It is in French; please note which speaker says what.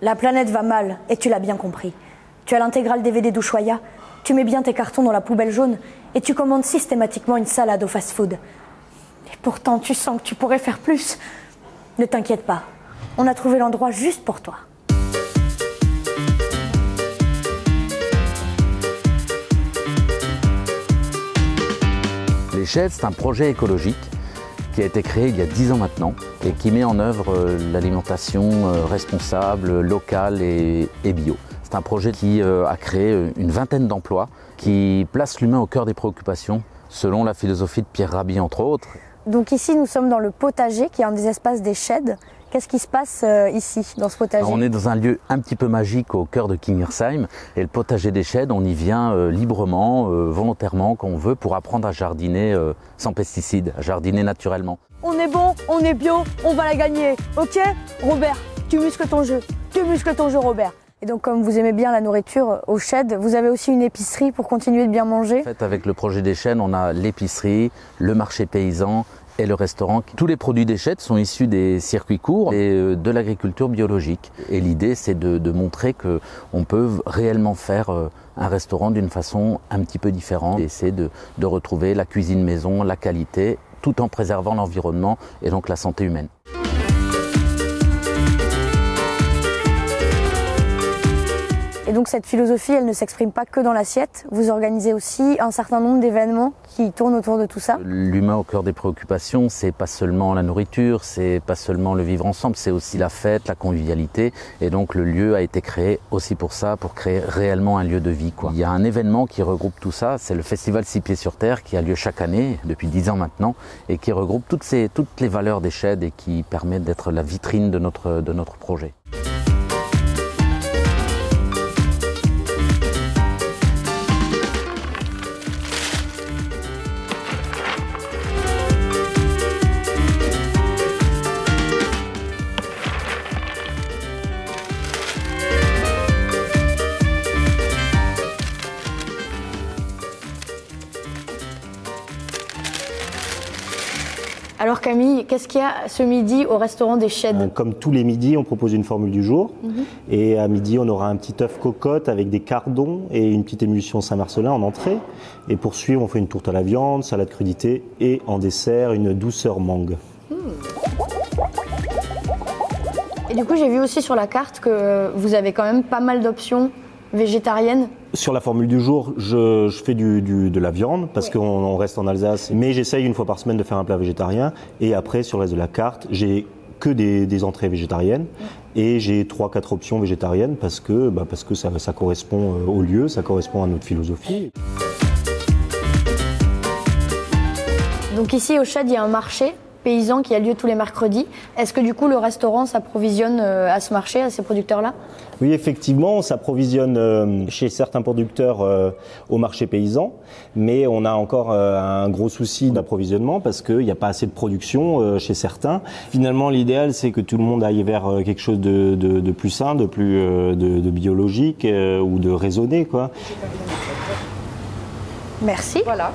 Speaker 1: La planète va mal, et tu l'as bien compris. Tu as l'intégrale DVD d'Ushuaïa, tu mets bien tes cartons dans la poubelle jaune, et tu commandes systématiquement une salade au fast-food. Et pourtant, tu sens que tu pourrais faire plus. Ne t'inquiète pas, on a trouvé l'endroit juste pour toi.
Speaker 2: Les c'est un projet écologique qui a été créé il y a 10 ans maintenant et qui met en œuvre euh, l'alimentation euh, responsable, locale et, bio. C'est un projet qui euh, a créé une vingtaine d'emplois, qui place l'humain au cœur des préoccupations, selon la philosophie de Pierre Rabhi entre autres.
Speaker 1: Donc ici, nous sommes dans le potager, qui est un des espaces des sheds. Qu'est-ce qui se passe euh, ici, dans ce potager
Speaker 2: Alors, On est dans un lieu un petit peu magique au cœur de Kingersheim et le potager des Sheds, on y vient euh, librement, euh, volontairement, quand on veut, pour apprendre à jardiner sans pesticides, à jardiner naturellement.
Speaker 1: On est bon, on est bio, on va la gagner, ok? Robert, tu muscles ton jeu, tu muscles ton jeu Robert. Et donc comme vous aimez bien la nourriture au shed, vous avez aussi une épicerie pour continuer de bien manger?
Speaker 2: En fait, avec le projet des chaînes, on a l'épicerie, le marché paysan et le restaurant. Tous les produits des Sheds sont issus des circuits courts et euh, de l'agriculture biologique. Et l'idée, c'est de, de montrer que on peut réellement faire euh, un restaurant d'une façon un petit peu différente. Et c'est de, de retrouver la cuisine maison, la qualité, tout en préservant l'environnement et donc la santé humaine.
Speaker 1: Donc cette philosophie, elle ne s'exprime pas que dans l'assiette. Vous organisez aussi un certain nombre d'événements qui tournent autour de tout ça.
Speaker 2: L'humain au cœur des préoccupations, c'est pas seulement la nourriture, c'est pas seulement le vivre ensemble, c'est aussi la fête, la convivialité. Et donc le lieu a été créé aussi pour ça, pour créer réellement un lieu de vie. Quoi. Il y a un événement qui regroupe tout ça, c'est le festival Six Pieds sur Terre qui a lieu chaque année, depuis dix ans maintenant, et qui regroupe toutes, ces, toutes les valeurs des et qui permet d'être la vitrine de notre, de notre projet.
Speaker 1: Alors Camille, qu'est-ce qu'il y a ce midi au restaurant des Sheds
Speaker 3: Euh, Comme tous les midis, on propose une formule du jour. Et à midi, on aura un petit œuf cocotte avec des cardons et une petite émulsion Saint-Marcelin en entrée. Et pour suivre, on fait une tourte à la viande, salade crudité et en dessert, une douceur mangue.
Speaker 1: Et du coup, j'ai vu aussi sur la carte que vous avez quand même pas mal d'options végétariennes.
Speaker 3: Sur la formule du jour, je, je fais du, du- de la viande parce qu'on on reste en Alsace. Mais j'essaye une fois par semaine de faire un plat végétarien. Et après, sur le reste de la carte, j'ai que des, des entrées végétariennes. Et j'ai trois, quatre options végétariennes parce que, bah, parce que ça, ça correspond euh, au lieu, ça correspond à notre philosophie.
Speaker 1: Donc ici au Shed, il y a un marché paysan qui a lieu tous les mercredis. Est-ce que du coup le restaurant s'approvisionne euh, à ce marché, à ces producteurs-là?
Speaker 3: Oui, effectivement, on s'approvisionne euh, chez certains producteurs euh, au marché paysan, mais on a encore euh, un gros souci d'approvisionnement parce qu'il n'y a pas assez de production euh, chez certains. Finalement, l'idéal, c'est que tout le monde aille vers euh, quelque chose de, de- de plus sain, de plus euh, de, de biologique euh, ou de raisonné, quoi.
Speaker 1: Merci.
Speaker 4: Voilà.